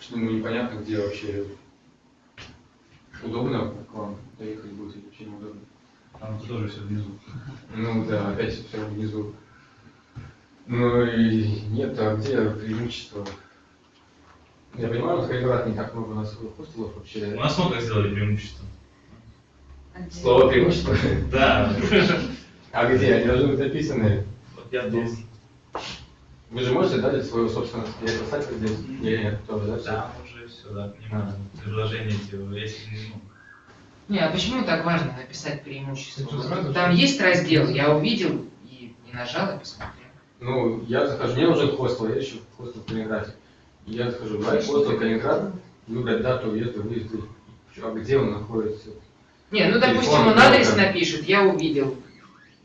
что ему непонятно, где вообще удобно к вам доехать будет или вообще неудобно. Там тоже все внизу. Ну да, опять все внизу. Ну и нет, а где преимущество? Я понимаю, в Калининград не так много у нас хостелов У вообще. нас много сделали преимущество. Слово преимущество. Да. А где? Они должны быть написаны. Вот я здесь. Вы же можете дать свою собственность сайт здесь? Или нет, тоже, да? Там уже все, да, понимаю. Предложение эти, если не ну, Не, а почему так важно написать преимущество? Сразу Там же. есть раздел, я увидел и не нажал и посмотрел. Ну, я захожу, мне уже хостел, я ищу хостел в Калининграде. И я захожу, давай хостел Калининград, выбрать дату въезда, выезда, а где он находится. Не, ну допустим, Телефон, он адрес да. напишет, я увидел.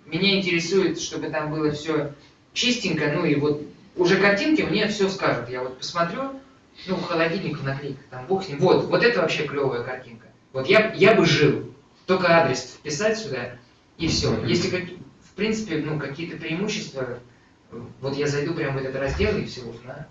Меня интересует, чтобы там было все чистенько, ну и вот уже картинки мне все скажут. Я вот посмотрю, ну, холодильник наклейка, там бог с ним. Вот, вот это вообще клевая картинка. Вот я, я бы жил. Только адрес вписать сюда, и все. Если, как, в принципе, ну, какие-то преимущества, вот я зайду прямо в этот раздел и все узнаю.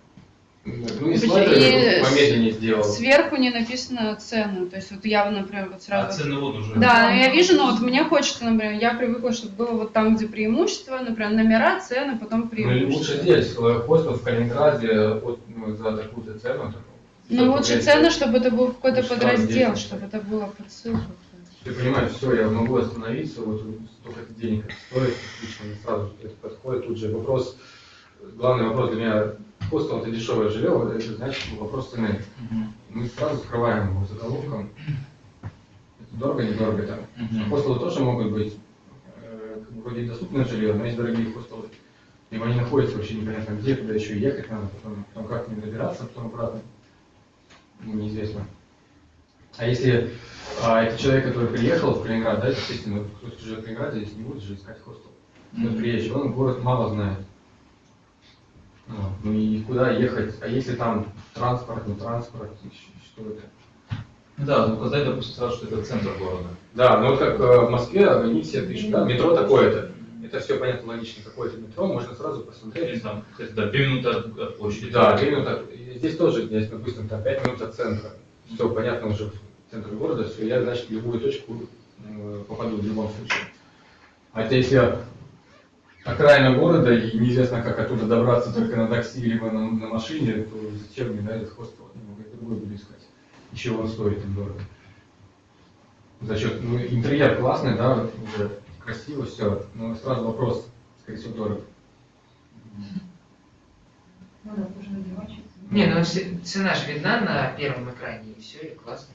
Ну, и И слайдер помедленнее сделал. Сверху не написано цену. То есть вот я, например, вот а сразу... цены вот уже. Да, я вижу, но вот мне хочется, например, я привыкла, чтобы было вот там, где преимущество, например, номера, цены, потом Ну, и преимущество. лучше здесь, э, хостел в Калининграде вот, ну, за такую-то цену. Ну лучше цены, чтобы это был какой-то Ну, подраздел, здесь? чтобы это было под ссылку. Ты понимаешь, все, я могу остановиться, вот столько денег это стоит, отлично, сразу это подходит тут же. Вопрос, главный вопрос для меня, хостел это дешевое жилье, это значит вопрос цены. Мы сразу скрываем его заголовком. Это дорого, недорого там. Мгм. Хостелы тоже могут быть э, вроде доступное жилье, но есть дорогие хостелы. Либо они находятся вообще непонятно где, туда еще ехать надо, потом, потом как ним добираться, потом обратно. Ну, неизвестно. А если а, это человек, который приехал в Калининград, да, естественно, кто живет в Калининграде, здесь не будет же искать хостел. Мгм. приезжий, он город мало знает. Вот. Ну и куда ехать? А если там транспорт, не транспорт, и щ- что это? Ну Да, вот указать, допустим, сразу, что это центр города. Да, ну вот как э, в Москве, они все пишут, да, метро такое-то. Это все понятно, логично, какое-то метро, можно сразу Или посмотреть. там, кстати, да, 2 минуты от, площади. Да, две минуты от- и Здесь тоже, здесь, допустим, там 5 минут от центра. Все понятно уже в центре города, все, я, значит, в любую точку попаду в любом случае. А это если окраина города и неизвестно, как оттуда добраться только на такси либо на, на машине, то зачем мне да, этот хостел? Я могу это другой буду искать. Еще он стоит им дорого. За счет, ну, интерьер классный, да, уже красиво все, но сразу вопрос, скорее всего, дорого. Не, ну цена же видна на первом экране, и все, и классно.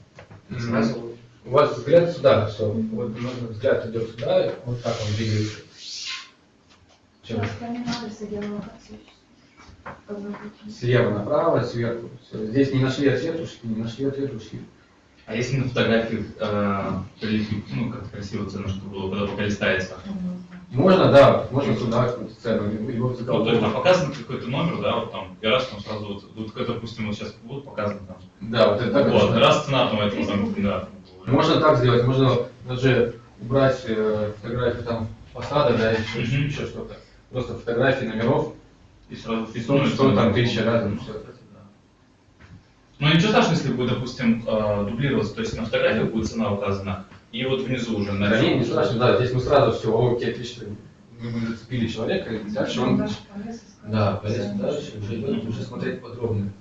Сразу У вас взгляд сюда, все. Вот нужно взгляд идет сюда, вот так он двигается. Чем? Слева направо, сверху. Здесь не нашли ответ ушли, не нашли ответ ушли. А если на фотографии э, прилепить, ну, как красиво цена, чтобы было, когда пока листается. Можно, да, можно сюда какую-то цену, либо в Ну, то есть там показан какой-то номер, да, вот там, и раз там сразу вот, вот как, допустим, вот сейчас вот показано там. Да, вот это так вот, можно. раз цена там этого там, да. Можно так сделать, можно даже убрать э, фотографию там фасада, да, еще, еще что-то. Просто фотографии номеров, И сразу и что, что там тысяча, да, там все. Ну ничего страшного, если будет, допустим, э, дублироваться, то есть на фотографиях будет цена указана, и вот внизу уже на Да, не, не страшно, да, здесь мы сразу все, окей, отлично, мы бы зацепили человека, и дальше он Да, полез дальше, уже идет уже смотреть подробно.